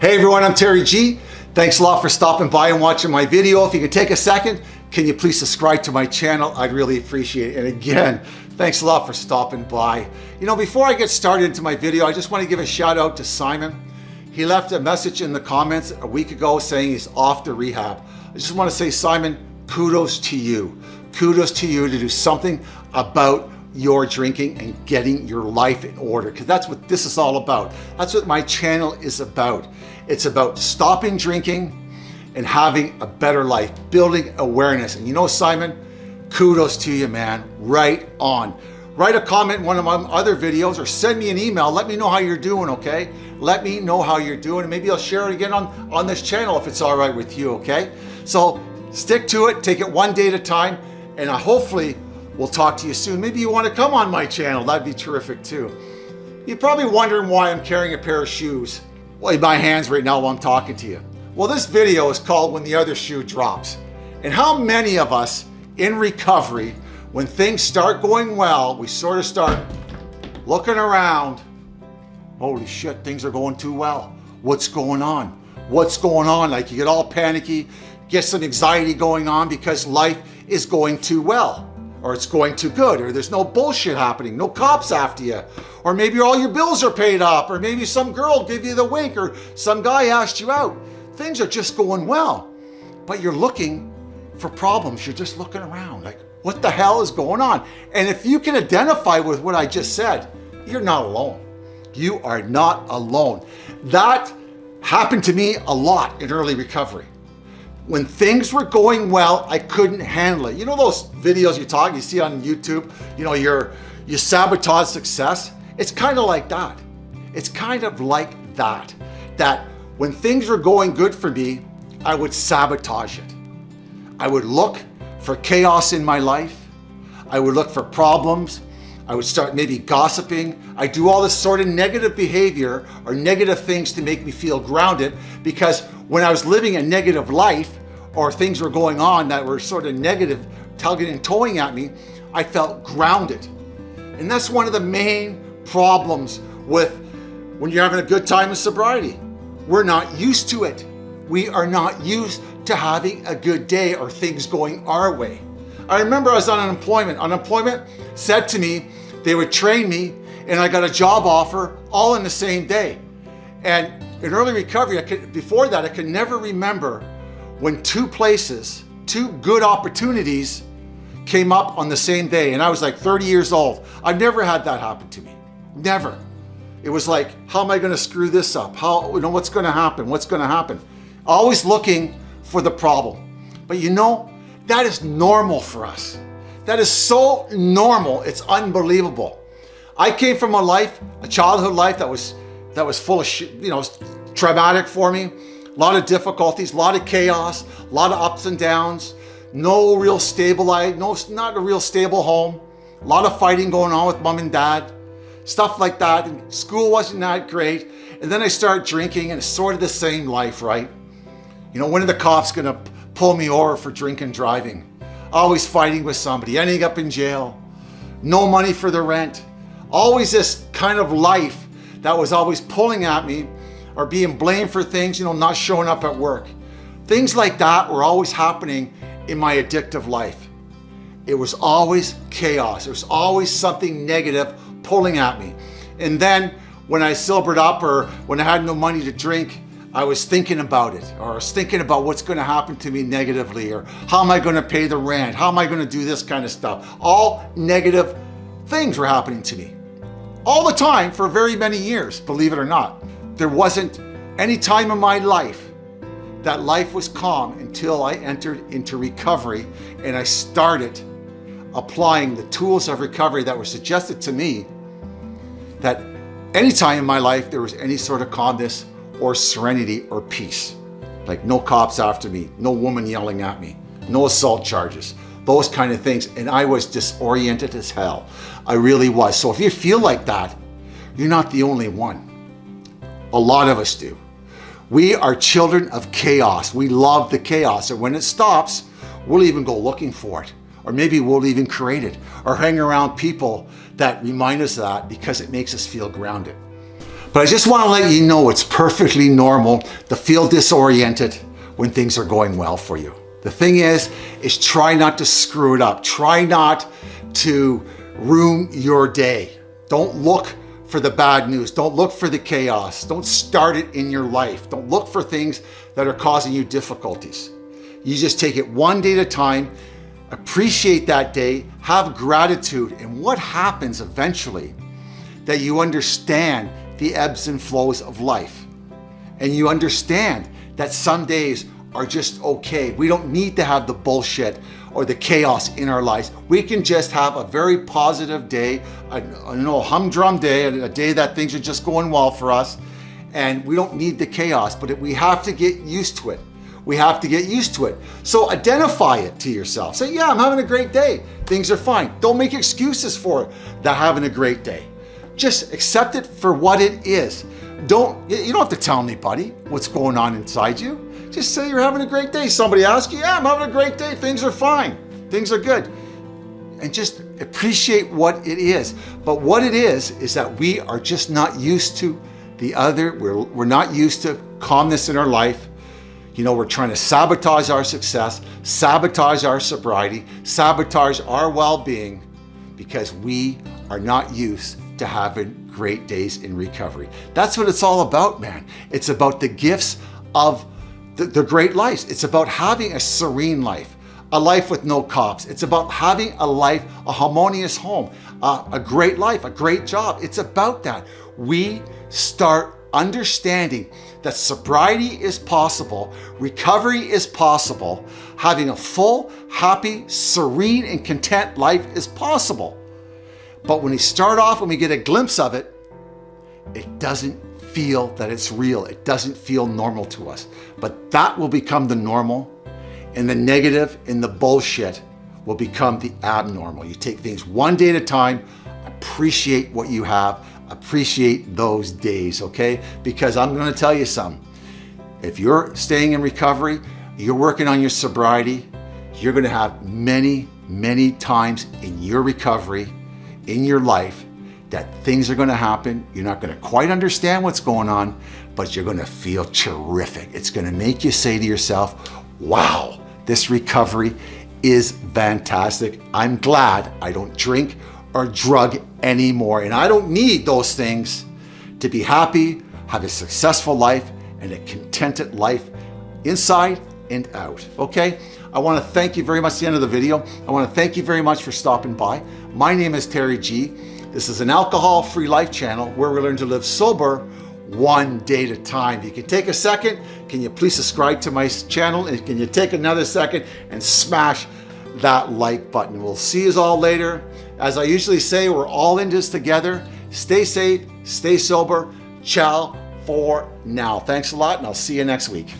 Hey everyone, I'm Terry G. Thanks a lot for stopping by and watching my video. If you could take a second, can you please subscribe to my channel? I'd really appreciate it. And again, thanks a lot for stopping by. You know, before I get started into my video, I just want to give a shout out to Simon. He left a message in the comments a week ago saying he's off to rehab. I just want to say, Simon, kudos to you. Kudos to you to do something about your drinking and getting your life in order because that's what this is all about. That's what my channel is about. It's about stopping drinking and having a better life, building awareness. And you know, Simon, kudos to you, man. Right on. Write a comment in one of my other videos or send me an email. Let me know how you're doing, okay? Let me know how you're doing and maybe I'll share it again on, on this channel if it's all right with you, okay? So stick to it, take it one day at a time, and I hopefully We'll talk to you soon. Maybe you want to come on my channel. That'd be terrific too. You're probably wondering why I'm carrying a pair of shoes well, in my hands right now while I'm talking to you. Well, this video is called When the Other Shoe Drops. And how many of us in recovery, when things start going well, we sort of start looking around. Holy shit, things are going too well. What's going on? What's going on? Like you get all panicky, get some anxiety going on because life is going too well or it's going too good, or there's no bullshit happening, no cops after you, or maybe all your bills are paid up, or maybe some girl gave you the wink, or some guy asked you out. Things are just going well, but you're looking for problems. You're just looking around like, what the hell is going on? And if you can identify with what I just said, you're not alone. You are not alone. That happened to me a lot in early recovery when things were going well, I couldn't handle it. You know those videos you talk, you see on YouTube, you know, you're, you sabotage success. It's kind of like that. It's kind of like that, that when things were going good for me, I would sabotage it. I would look for chaos in my life. I would look for problems. I would start maybe gossiping. I do all this sort of negative behavior or negative things to make me feel grounded because when I was living a negative life or things were going on that were sort of negative, tugging and towing at me, I felt grounded. And that's one of the main problems with when you're having a good time of sobriety. We're not used to it. We are not used to having a good day or things going our way. I remember I was on unemployment. Unemployment said to me, they would train me and I got a job offer all in the same day. And in early recovery, I could, before that, I could never remember when two places, two good opportunities came up on the same day. And I was like 30 years old. I've never had that happen to me. Never. It was like, how am I going to screw this up? How, you know, what's going to happen? What's going to happen? Always looking for the problem. But you know, that is normal for us. That is so normal. It's unbelievable. I came from a life, a childhood life that was that was full of, you know, traumatic for me. A lot of difficulties, a lot of chaos, a lot of ups and downs. No real stable no, not a real stable home. A lot of fighting going on with mom and dad, stuff like that. And school wasn't that great. And then I started drinking and it's sort of the same life, right? You know, when are the cops gonna pull me over for drinking driving? Always fighting with somebody, ending up in jail. No money for the rent. Always this kind of life that was always pulling at me or being blamed for things, you know, not showing up at work. Things like that were always happening in my addictive life. It was always chaos. It was always something negative pulling at me. And then when I sobered up or when I had no money to drink, I was thinking about it or I was thinking about what's going to happen to me negatively or how am I going to pay the rent? How am I going to do this kind of stuff? All negative things were happening to me all the time for very many years, believe it or not. There wasn't any time in my life that life was calm until I entered into recovery and I started applying the tools of recovery that were suggested to me that any time in my life there was any sort of calmness or serenity or peace. Like no cops after me, no woman yelling at me, no assault charges, those kind of things. And I was disoriented as hell. I really was. So if you feel like that, you're not the only one. A lot of us do. We are children of chaos. We love the chaos. And when it stops, we'll even go looking for it. Or maybe we'll even create it or hang around people that remind us of that because it makes us feel grounded. But I just want to let you know it's perfectly normal to feel disoriented when things are going well for you. The thing is, is try not to screw it up. Try not to ruin your day. Don't look for the bad news. Don't look for the chaos. Don't start it in your life. Don't look for things that are causing you difficulties. You just take it one day at a time, appreciate that day, have gratitude, and what happens eventually that you understand the ebbs and flows of life. And you understand that some days are just okay. We don't need to have the bullshit or the chaos in our lives. We can just have a very positive day, a, a humdrum day, a day that things are just going well for us. And we don't need the chaos, but we have to get used to it. We have to get used to it. So identify it to yourself. Say, yeah, I'm having a great day. Things are fine. Don't make excuses for it, that having a great day. Just accept it for what it is. Don't, you don't have to tell anybody what's going on inside you. Just say you're having a great day. Somebody asks you, yeah, I'm having a great day. Things are fine. Things are good. And just appreciate what it is. But what it is, is that we are just not used to the other. We're, we're not used to calmness in our life. You know, we're trying to sabotage our success, sabotage our sobriety, sabotage our well-being because we are not used to having great days in recovery. That's what it's all about, man. It's about the gifts of the, the great life. It's about having a serene life, a life with no cops. It's about having a life, a harmonious home, uh, a great life, a great job. It's about that. We start understanding that sobriety is possible, recovery is possible, having a full, happy, serene, and content life is possible. But when we start off, when we get a glimpse of it, it doesn't feel that it's real. It doesn't feel normal to us. But that will become the normal and the negative and the bullshit will become the abnormal. You take things one day at a time, appreciate what you have, appreciate those days, okay? Because I'm gonna tell you something. If you're staying in recovery, you're working on your sobriety, you're gonna have many, many times in your recovery, in your life, that things are gonna happen. You're not gonna quite understand what's going on, but you're gonna feel terrific. It's gonna make you say to yourself, wow, this recovery is fantastic. I'm glad I don't drink or drug anymore. And I don't need those things to be happy, have a successful life, and a contented life inside and out, okay? I wanna thank you very much at the end of the video. I wanna thank you very much for stopping by. My name is Terry G. This is an alcohol-free life channel where we learn to live sober one day at a time. If you can take a second, can you please subscribe to my channel? And can you take another second and smash that like button? We'll see you all later. As I usually say, we're all in this together. Stay safe, stay sober. Ciao for now. Thanks a lot, and I'll see you next week.